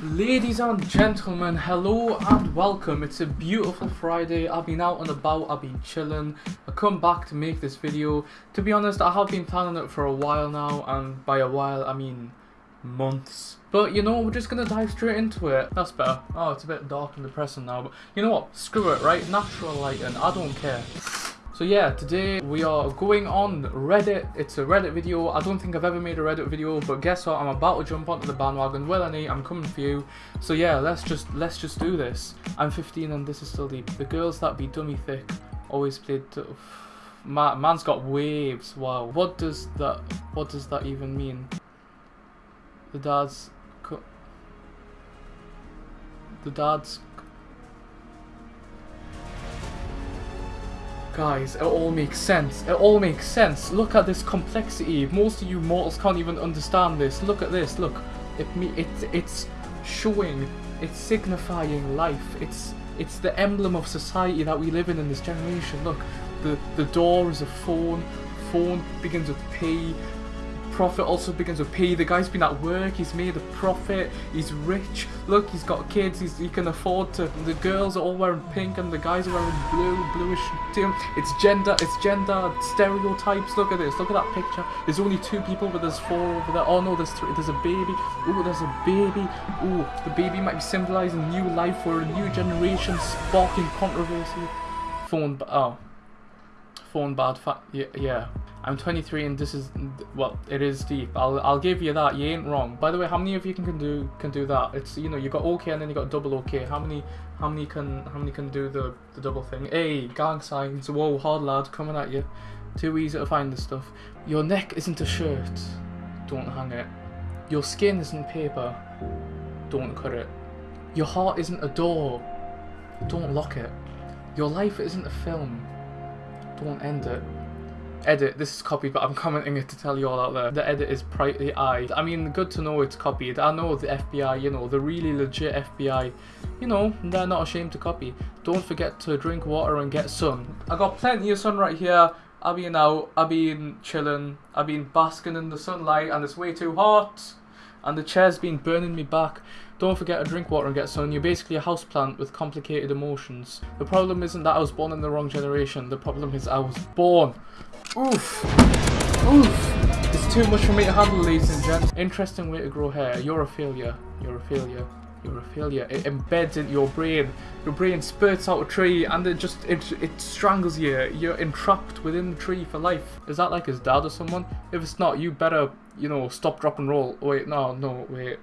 Ladies and gentlemen, hello and welcome. It's a beautiful Friday. I've been out and about, I've been chilling. I come back to make this video. To be honest, I have been planning it for a while now, and by a while, I mean months. But you know, we're just gonna dive straight into it. That's better. Oh, it's a bit dark and depressing now, but you know what? Screw it, right? Natural lighting, I don't care. So yeah, today we are going on Reddit. It's a Reddit video. I don't think I've ever made a Reddit video, but guess what? I'm about to jump onto the bandwagon. Well, I I'm coming for you. So yeah, let's just let's just do this. I'm 15 and this is still deep. The girls that be dummy thick always played. Man, man's got waves. Wow. What does that? What does that even mean? The dad's. The dad's Guys, it all makes sense. It all makes sense. Look at this complexity. Most of you mortals can't even understand this. Look at this. Look. It me it's it's showing, it's signifying life. It's it's the emblem of society that we live in in this generation. Look, the the door is a phone. Phone begins with P profit also begins with P. The guy's been at work, he's made a profit, he's rich. Look, he's got kids, he's, he can afford to. The girls are all wearing pink and the guys are wearing blue, bluish. It's gender, it's gender stereotypes. Look at this, look at that picture. There's only two people, but there's four over there. Oh no, there's three. There's a baby. Oh, there's a baby. Oh, the baby might be symbolizing new life for a new generation, sparking controversy. Phone, oh. Phone bad fat. Yeah, yeah. I'm 23 and this is well, it is deep. I'll I'll give you that. You ain't wrong. By the way, how many of you can, can do can do that? It's you know you got okay and then you got double okay. How many how many can how many can do the the double thing? Hey, gang signs. Whoa, hard lad coming at you. Too easy to find this stuff. Your neck isn't a shirt. Don't hang it. Your skin isn't paper. Don't cut it. Your heart isn't a door. Don't lock it. Your life isn't a film. Don't end it edit, this is copied, but I'm commenting it to tell you all out there. The edit is brightly eyed. I mean, good to know it's copied. I know the FBI, you know, the really legit FBI, you know, they're not ashamed to copy. Don't forget to drink water and get sun. I got plenty of sun right here. I've been out, I've been chilling, I've been basking in the sunlight and it's way too hot. And the chair's been burning me back. Don't forget to drink water and get sun. You're basically a houseplant with complicated emotions. The problem isn't that I was born in the wrong generation. The problem is I was born Oof. Oof. It's too much for me to handle, ladies and gents. Interesting way to grow hair. You're a failure. You're a failure. You're a failure. It embeds into your brain. Your brain spurts out a tree and it just, it, it strangles you. You're entrapped within the tree for life. Is that like his dad or someone? If it's not, you better, you know, stop, drop and roll. Oh, wait, no, no, wait.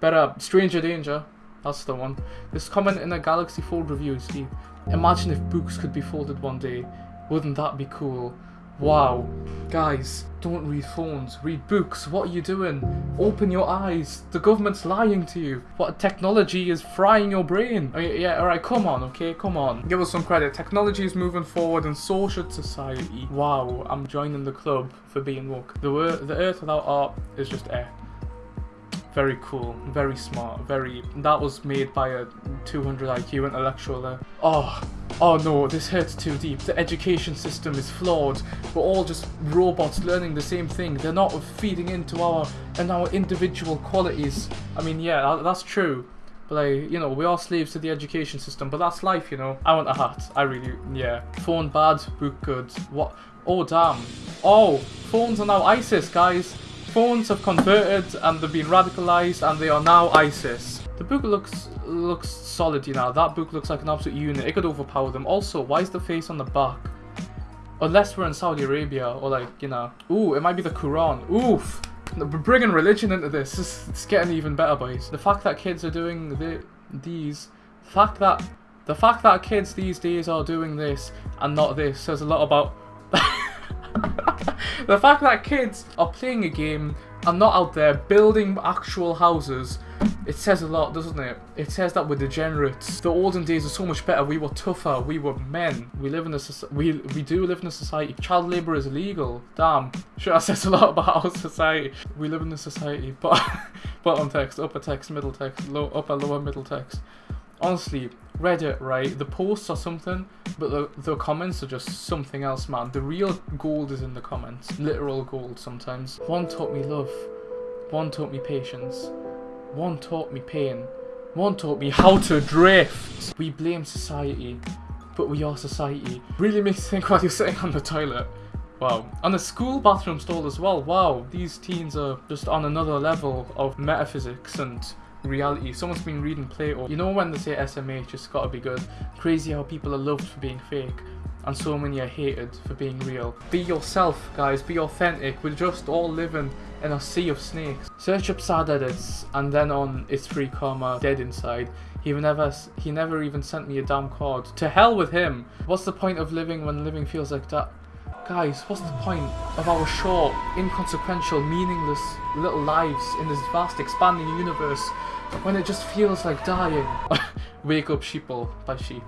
Better, Stranger Danger. That's the one. This comment in a Galaxy Fold review, Steve. Imagine if books could be folded one day. Wouldn't that be cool? Wow. Guys, don't read phones, read books. What are you doing? Open your eyes. The government's lying to you. What technology is frying your brain? Oh, yeah, alright, come on, okay, come on. Give us some credit. Technology is moving forward and so should society. Wow, I'm joining the club for being woke. The, the earth without art is just air. Very cool, very smart, very... That was made by a 200 IQ intellectual there. Oh, oh no, this hurts too deep. The education system is flawed. We're all just robots learning the same thing. They're not feeding into our and our individual qualities. I mean, yeah, that's true. But like, you know, we are slaves to the education system, but that's life, you know. I want a hat. I really, yeah. Phone bad, book good. What? Oh, damn. Oh, phones are now ISIS, guys phones have converted and they've been radicalized and they are now ISIS. The book looks looks solid, you know. That book looks like an absolute unit. It could overpower them. Also, why is the face on the back? Unless we're in Saudi Arabia or like, you know. Ooh, it might be the Quran. Oof. We're bringing religion into this. It's, it's getting even better, boys. The fact that kids are doing the, these, the fact that the fact that kids these days are doing this and not this says a lot about the fact that kids are playing a game and not out there building actual houses, it says a lot, doesn't it? It says that we're degenerates. The olden days are so much better. We were tougher. We were men. We live in a we we do live in a society. Child labor is illegal. Damn. Sure, that says a lot about our society. We live in a society. But bottom text, upper text, middle text, low upper lower middle text honestly, Reddit, right? The posts are something, but the, the comments are just something else, man. The real gold is in the comments. Literal gold sometimes. One taught me love. One taught me patience. One taught me pain. One taught me how to drift. We blame society, but we are society. Really makes you think while you're sitting on the toilet. Wow. On the school bathroom stall as well. Wow, these teens are just on another level of metaphysics and reality. Someone's been reading Plato. You know when they say SMH, it's gotta be good. Crazy how people are loved for being fake. And so many are hated for being real. Be yourself, guys. Be authentic. We're just all living in a sea of snakes. Search up sad edits, and then on it's free karma, dead inside. He never, he never even sent me a damn card. To hell with him. What's the point of living when living feels like that? Guys, what's the point of our short, inconsequential, meaningless little lives in this vast, expanding universe when it just feels like dying? Wake up, sheeple, by sheep.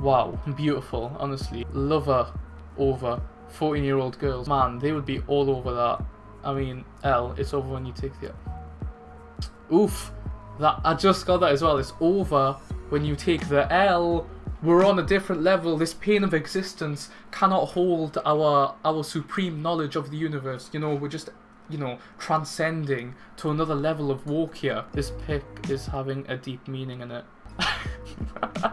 Wow, beautiful, honestly. Lover over 14 year old girls. Man, they would be all over that. I mean, L, it's over when you take the. Oof! That I just got that as well. It's over when you take the L. We're on a different level. This pain of existence cannot hold our our supreme knowledge of the universe. You know, we're just you know transcending to another level of walk here. This pic is having a deep meaning in it.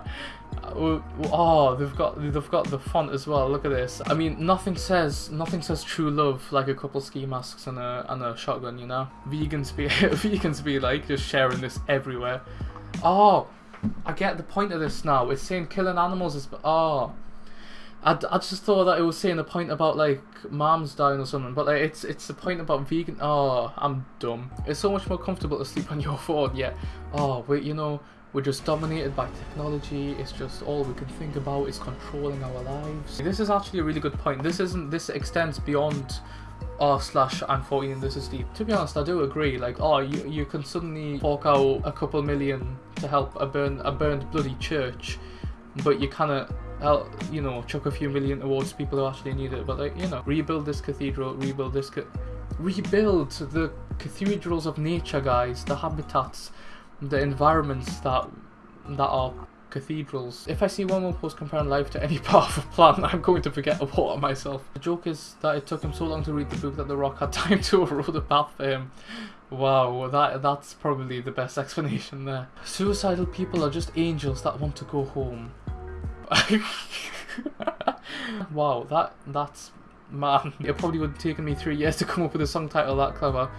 Oh, oh, they've got they've got the font as well. Look at this. I mean, nothing says nothing says true love like a couple ski masks and a and a shotgun. You know, vegans be vegans be like just sharing this everywhere. Oh, I get the point of this now. It's saying killing animals is. Oh. I, I just thought that it was saying the point about like moms dying or something, but like it's it's the point about vegan. Oh, I'm dumb. It's so much more comfortable to sleep on your phone. Yeah. Oh, wait, you know, we're just dominated by technology. It's just all we can think about is controlling our lives. This is actually a really good point. This isn't. This extends beyond r slash I'm 14 and this is deep. To be honest, I do agree. Like, oh, you you can suddenly fork out a couple million to help a burn a burned bloody church, but you of help you know chuck a few million towards people who actually need it. But like, you know, rebuild this cathedral, rebuild this, ca rebuild the cathedrals of nature, guys, the habitats, the environments that that are cathedrals. If I see one more post comparing life to any part of a plant, I'm going to forget about myself. The joke is that it took him so long to read the book that The Rock had time to erode a path for him. Wow, that that's probably the best explanation there. Suicidal people are just angels that want to go home. wow, that that's man. It probably would have taken me three years to come up with a song title that clever.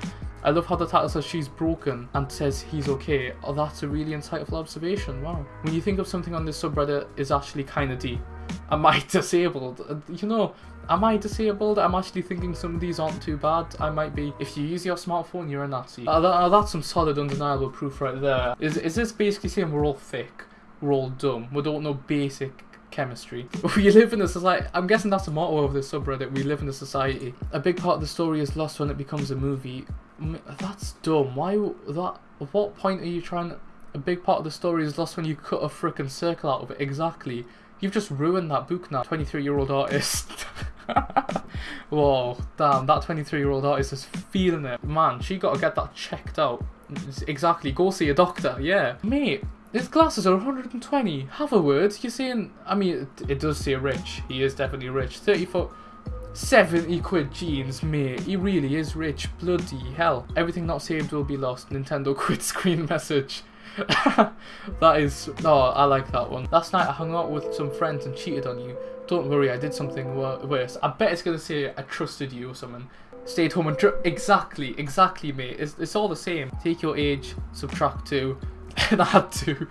I love how the title says she's broken and says he's okay. Oh, that's a really insightful observation. Wow. When you think of something on this subreddit is actually kind of deep. Am I disabled? Uh, you know, am I disabled? I'm actually thinking some of these aren't too bad. I might be. If you use your smartphone, you're a Nazi. Uh, that, uh, that's some solid, undeniable proof right there. Is, is this basically saying we're all thick? We're all dumb? We don't know basic chemistry. We live in a society, I'm guessing that's the motto of this subreddit, we live in a society. A big part of the story is lost when it becomes a movie. That's dumb. Why that? At what point are you trying? A big part of the story is lost when you cut a freaking circle out of it. Exactly. You've just ruined that book now. 23 year old artist. Whoa, damn, that 23 year old artist is feeling it. Man, she gotta get that checked out. Exactly, go see a doctor, yeah. Mate, his glasses are 120. Have a word. You're saying, I mean, it, it does say rich. He is definitely rich. 30 foot 70 quid jeans, mate. He really is rich. Bloody hell. Everything not saved will be lost. Nintendo quit screen message. that is... Oh, I like that one. Last night I hung out with some friends and cheated on you. Don't worry, I did something worse. I bet it's going to say I trusted you or something. Stayed home and... Exactly, exactly, mate. It's, it's all the same. Take your age, subtract 2. and add 2.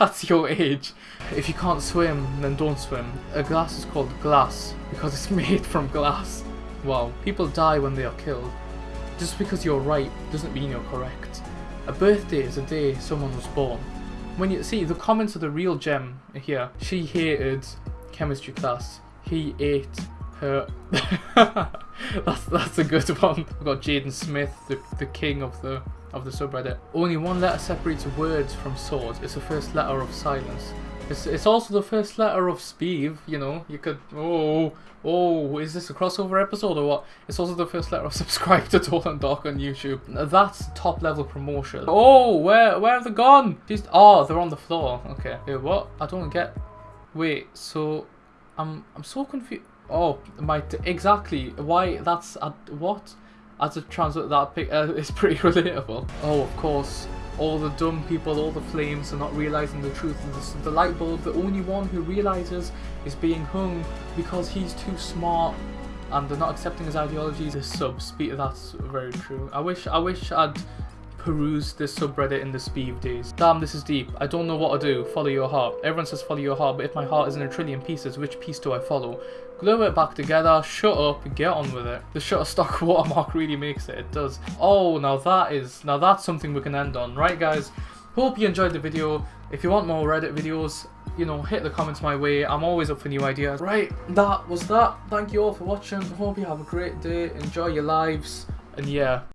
That's your age. If you can't swim, then don't swim. A glass is called glass because it's made from glass. Wow, people die when they are killed. Just because you're right doesn't mean you're correct. A birthday is a day someone was born. When you see the comments of the real gem here, she hated chemistry class. He ate her. that's that's a good one. We've got Jaden Smith, the the king of the of the subreddit. Only one letter separates words from swords. It's the first letter of silence. It's, it's also the first letter of Speeve, you know. You could, oh, oh, is this a crossover episode or what? It's also the first letter of subscribe to Dolan Dark on YouTube. That's top level promotion. Oh, where where have they gone? Just, oh, they're on the floor. Okay. Wait, what? I don't get. Wait, so I'm I'm so confused. Oh, my exactly. Why? That's uh, what? as a translate that pic uh, is pretty relatable. Oh, of course, all the dumb people, all the flames are not realizing the truth of this. The light bulb, the only one who realizes is being hung because he's too smart and they're not accepting his ideologies. His subs, that's very true. I wish, I wish I'd perused this subreddit in the speed days. Damn, this is deep. I don't know what to do. Follow your heart. Everyone says follow your heart, but if my heart is in a trillion pieces, which piece do I follow? Glue it back together, shut up, get on with it. The Shutterstock watermark really makes it, it does. Oh, now that is, now that's something we can end on. Right guys, hope you enjoyed the video. If you want more Reddit videos, you know, hit the comments my way. I'm always up for new ideas. Right, that was that. Thank you all for watching. Hope you have a great day. Enjoy your lives. And yeah.